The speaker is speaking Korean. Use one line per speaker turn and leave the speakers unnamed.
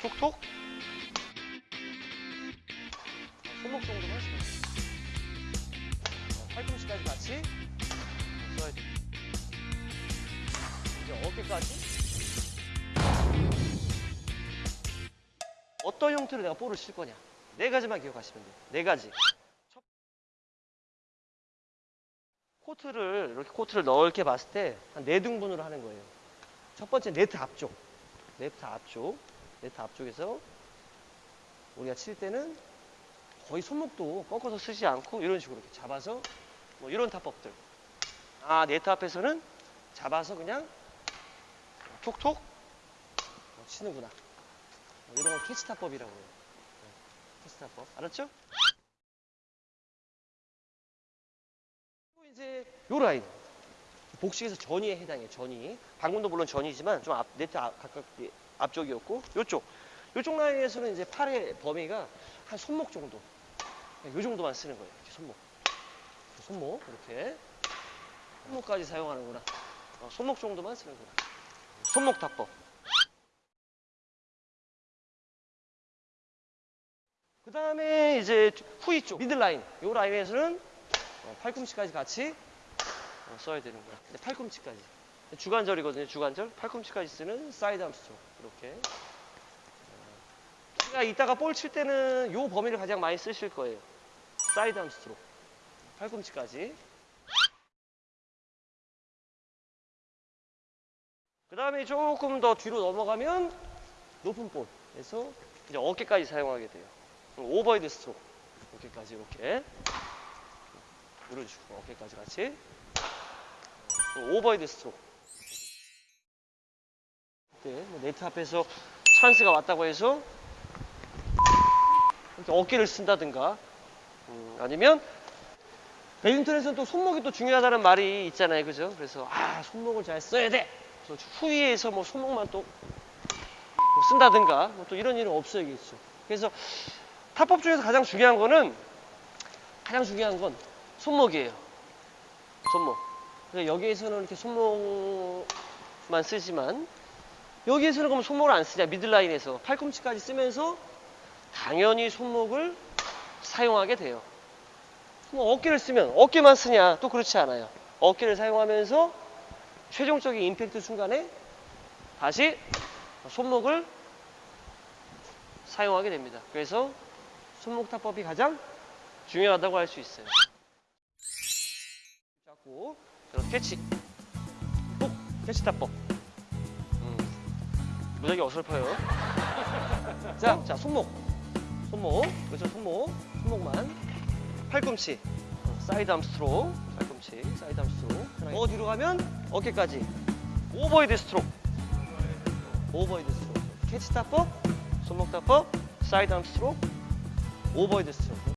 톡톡. 손목 정도만 쓰면 돼. 어, 팔꿈치까지 같이 써야 돼. 이제 어깨까지. 어떤 형태로 내가 볼을 칠 거냐. 네 가지만 기억하시면 돼요. 네 가지. 첫- 코트를 이렇게 코트를 넓게 봤을 때 한 네 등분으로 하는 거예요. 첫 번째 네트 앞쪽, 네트 앞쪽, 네트 앞쪽에서 우리가 칠 때는 거의 손목도 꺾어서 쓰지 않고 이런 식으로 이렇게 잡아서 뭐 이런 타법들. 아 네트 앞에서는 잡아서 그냥 톡톡 어, 치는구나. 어, 이런 걸 캐치 타법이라고 해요. 네, 캐치 타법. 알았죠? 이제 요 라인. 복식에서 전위에 해당해요. 전위. 방금도 물론 전위지만 좀 앞, 네트 앞, 가깝 앞쪽이었고 요쪽. 요쪽 라인에서는 이제 팔의 범위가 한 손목 정도. 네, 요 정도만 쓰는 거예요. 이렇게 손목. 손목 이렇게. 손목까지 사용하는구나. 어, 손목 정도만 쓰는구나. 손목 타법. 그 다음에 이제 후위 쪽, middle line. 요 라인에서는 어, 팔꿈치까지 같이 어, 써야 되는 거야. 근데 팔꿈치까지. 주관절이거든요, 주관절. 팔꿈치까지 쓰는 side arm 스트로크. 이렇게. 어, 제가 이따가 볼 칠 때는 요 범위를 가장 많이 쓰실 거예요. side arm 스트로크. 팔꿈치까지. 그 다음에 조금 더 뒤로 넘어가면 높은 볼에서 이제 어깨까지 사용하게 돼요. overhead 스트로크. 어깨까지 이렇게. 식으로 어깨까지 같이. overhead 스트로크. 네, 뭐 네트 앞에서 찬스가 왔다고 해서 어깨를 쓴다든가 음, 아니면 배드민턴에서는 또 손목이 또 중요하다는 말이 있잖아요, 그죠? 그래서 아 손목을 잘 써야 돼. 후위에서 뭐 손목만 또 뭐 쓴다든가 뭐 또 이런 일은 없어야겠죠. 그래서 타법 중에서 가장 중요한 거는 가장 중요한 건 손목이에요. 손목. 여기에서는 이렇게 손목만 쓰지만 여기에서는 그럼 손목을 안 쓰냐 미들라인에서 팔꿈치까지 쓰면서 당연히 손목을 사용하게 돼요. 뭐 어깨를 쓰면 어깨만 쓰냐 또 그렇지 않아요. 어깨를 사용하면서 최종적인 임팩트 순간에 다시 손목을 사용하게 됩니다. 그래서 손목 타법이 가장 중요하다고 할 수 있어요. 잡고 자, 캐치 톡 캐치 타법 음, 무지하게 어설퍼요. 자, 자 손목. 손목. 그렇죠 손목. 손목만. 팔꿈치. 어, side arm stroke. 팔꿈치. side arm stroke. 더 뒤로 가면 어깨까지. overhead stroke. overhead stroke. 캐치 타법 손목 타법 side arm stroke. overhead stroke